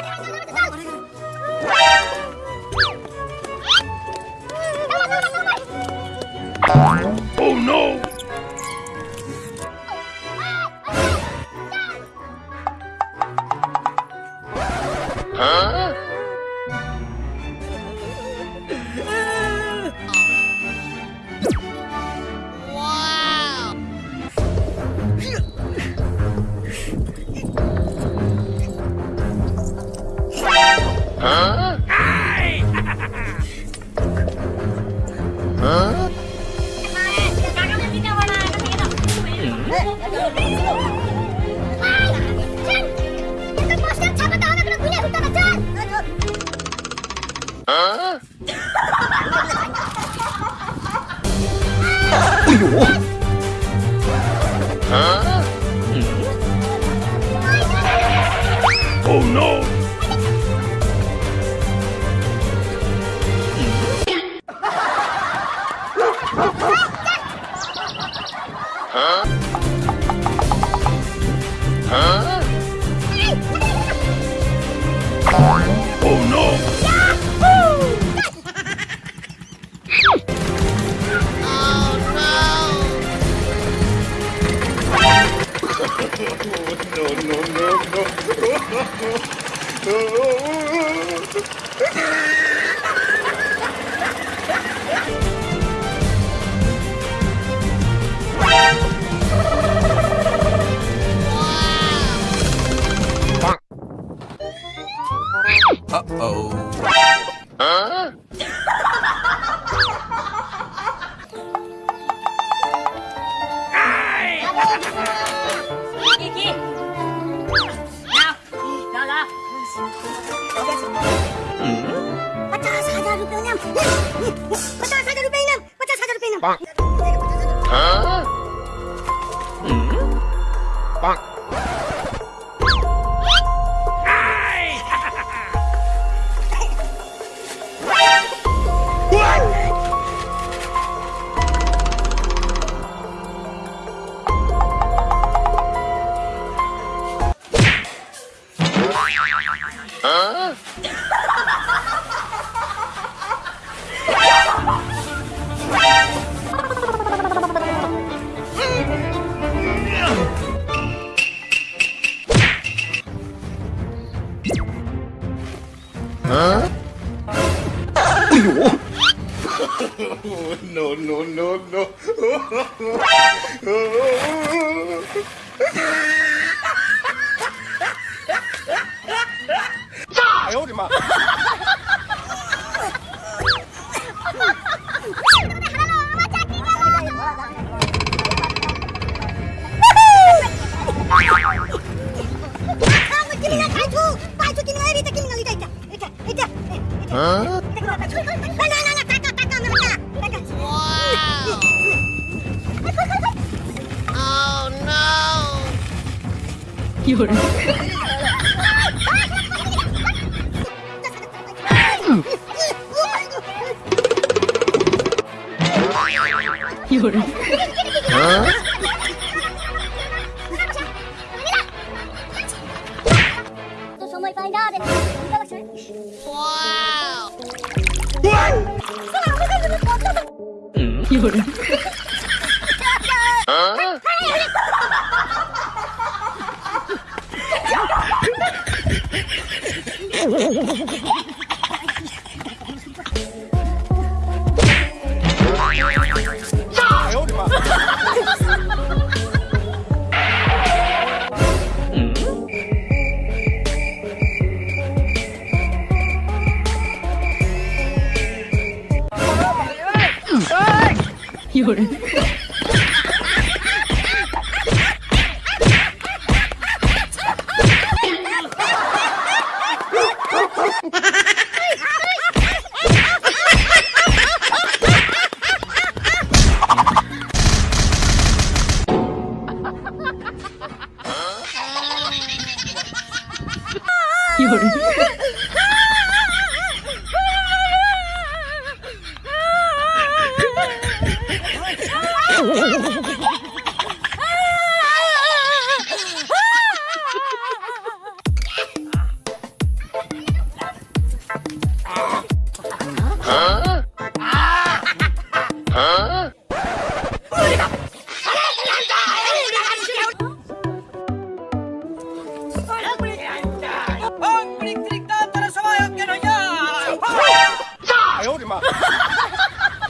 你还能不能走？哎呦！啊！a 바짝 사자루 빼냐? 바짝 사자루 빼냐? 바짝 사자루 빼냐? 빵. 어? Hả? Huh? no, no, no, no. おりま Huh? Wow. oh no! You're 夜 So someone find out and Wow! What? 夜 huh? ハハハハ有人。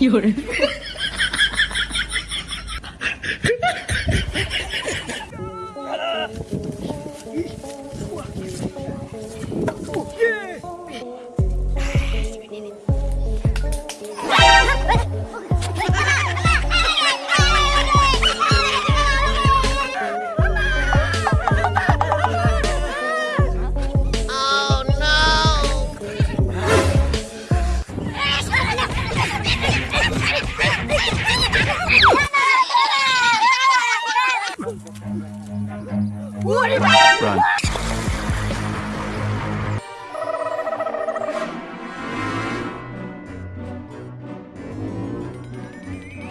有人。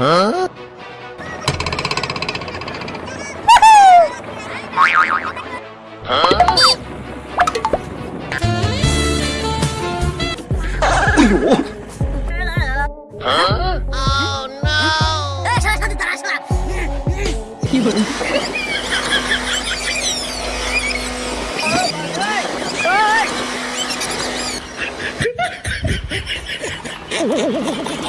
嗯。哇哦！嗯。哎呦！啊！Oh no！哎，上来上来上来上来！有人！哎！